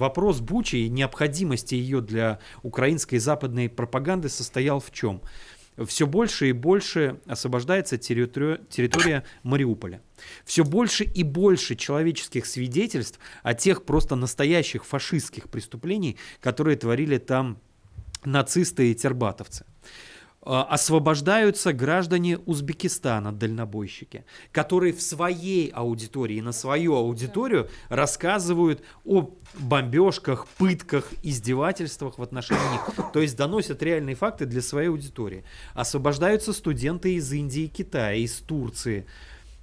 вопрос Бучи и необходимости ее для украинской западной пропаганды состоял в чем? все больше и больше освобождается территория, территория Мариуполя. Все больше и больше человеческих свидетельств о тех просто настоящих фашистских преступлений, которые творили там нацисты и тербатовцы. А, освобождаются граждане Узбекистана, дальнобойщики, которые в своей аудитории, на свою аудиторию рассказывают о бомбежках, пытках, издевательствах в отношении них. То есть доносят реальные факты для своей аудитории. Освобождаются студенты из Индии, Китая, из Турции,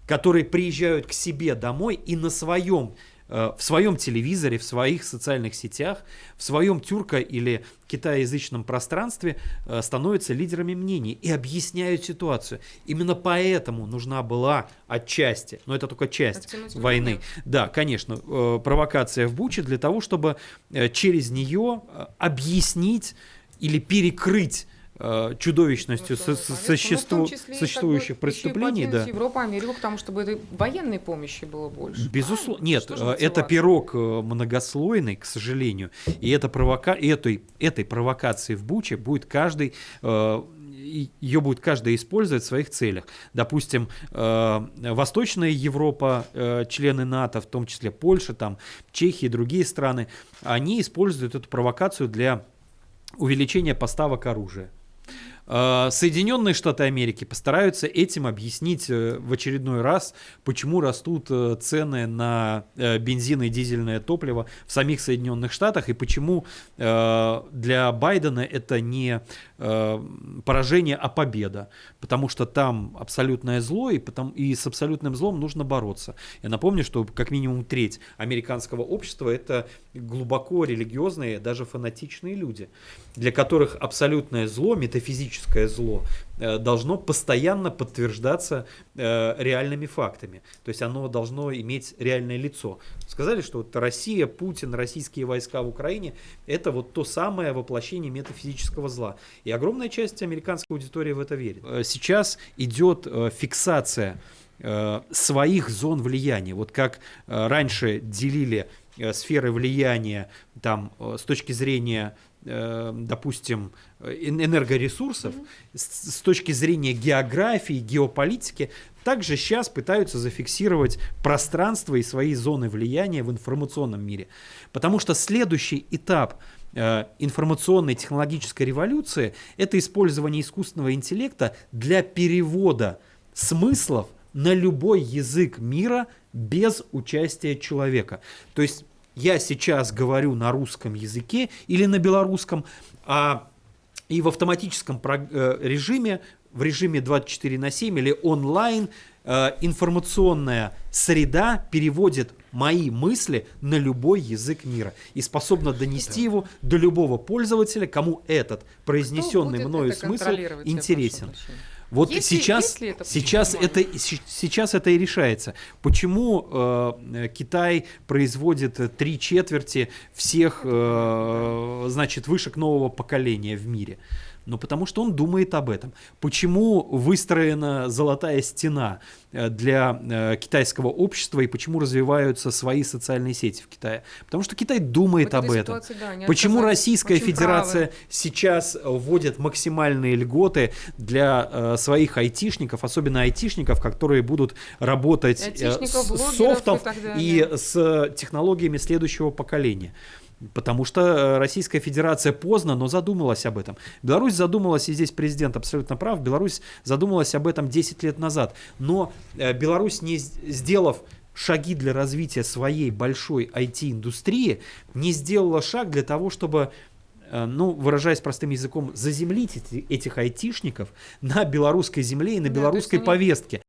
которые приезжают к себе домой и на своем Э, в своем телевизоре, в своих социальных сетях, в своем тюрко- или китаязычном пространстве э, становятся лидерами мнений и объясняют ситуацию. Именно поэтому нужна была отчасти, но это только часть войны. Да, конечно, э, провокация в Буче для того, чтобы через нее объяснить или перекрыть Э, чудовищностью ну, со, существу, существующих как бы, преступлений. Да. Европу, Америку к тому, чтобы этой военной помощи было больше. Безусловно. Нет, э, это пирог э, многослойный, к сожалению. И это провока... этой, этой провокации в Буче будет каждый ее будет каждый использовать в своих целях. Допустим, Восточная Европа, члены НАТО, в том числе Польша, там, Чехия и другие страны, они используют эту провокацию для увеличения поставок оружия. А, Соединенные Штаты Америки постараются этим объяснить э, в очередной раз, почему растут э, цены на э, бензин и дизельное топливо в самих Соединенных Штатах и почему для Байдена это не поражение, а победа, потому что там абсолютное зло и, потом, и с абсолютным злом нужно бороться. Я напомню, что как минимум треть американского общества это глубоко религиозные, даже фанатичные люди, для которых абсолютное зло, метафизическое политическое зло э, должно постоянно подтверждаться э, реальными фактами. То есть оно должно иметь реальное лицо. Сказали, что вот Россия, Путин, российские войска в Украине – это вот то самое воплощение метафизического зла. И огромная часть американской аудитории в это верит. Э, сейчас идет фиксация своих зон влияния. Вот как раньше делили сферы влияния там, с точки зрения допустим, энергоресурсов mm-hmm. с, с точки зрения географии, геополитики, также сейчас пытаются зафиксировать пространство и свои зоны влияния в информационном мире. Потому что следующий этап э, информационной технологической революции – это использование искусственного интеллекта для перевода смыслов на любой язык мира без участия человека. То есть я сейчас говорю на русском языке или на белорусском, а и в автоматическом э, режиме, в режиме 24 на 7 или онлайн, э, информационная среда переводит мои мысли на любой язык мира и способна донести его до любого пользователя, кому этот произнесенный мною смысл интересен. Вот если, сейчас, если это сейчас, это, сейчас это и решается. Почему э, Китай производит три четверти всех э, значит, вышек нового поколения в мире? Ну, потому что он думает об этом. Почему выстроена золотая стена э, для э, китайского общества и почему развиваются свои социальные сети в Китае? Потому что Китай думает об этом. Ситуации, да, почему Российская Федерация правы. сейчас вводит максимальные льготы для э, своих айтишников, особенно айтишников, которые будут работать с софтом и, и с технологиями следующего поколения? Потому что э, Российская Федерация поздно, но задумалась об этом. Беларусь задумалась, и здесь президент абсолютно прав, Беларусь задумалась об этом 10 лет назад. Но э, Беларусь, не сделав шаги для развития своей большой IT-индустрии, не сделала шаг для того, чтобы Э, ну, выражаясь простым языком, заземлить эти, этих айтишников на белорусской земле и на да, белорусской повестке.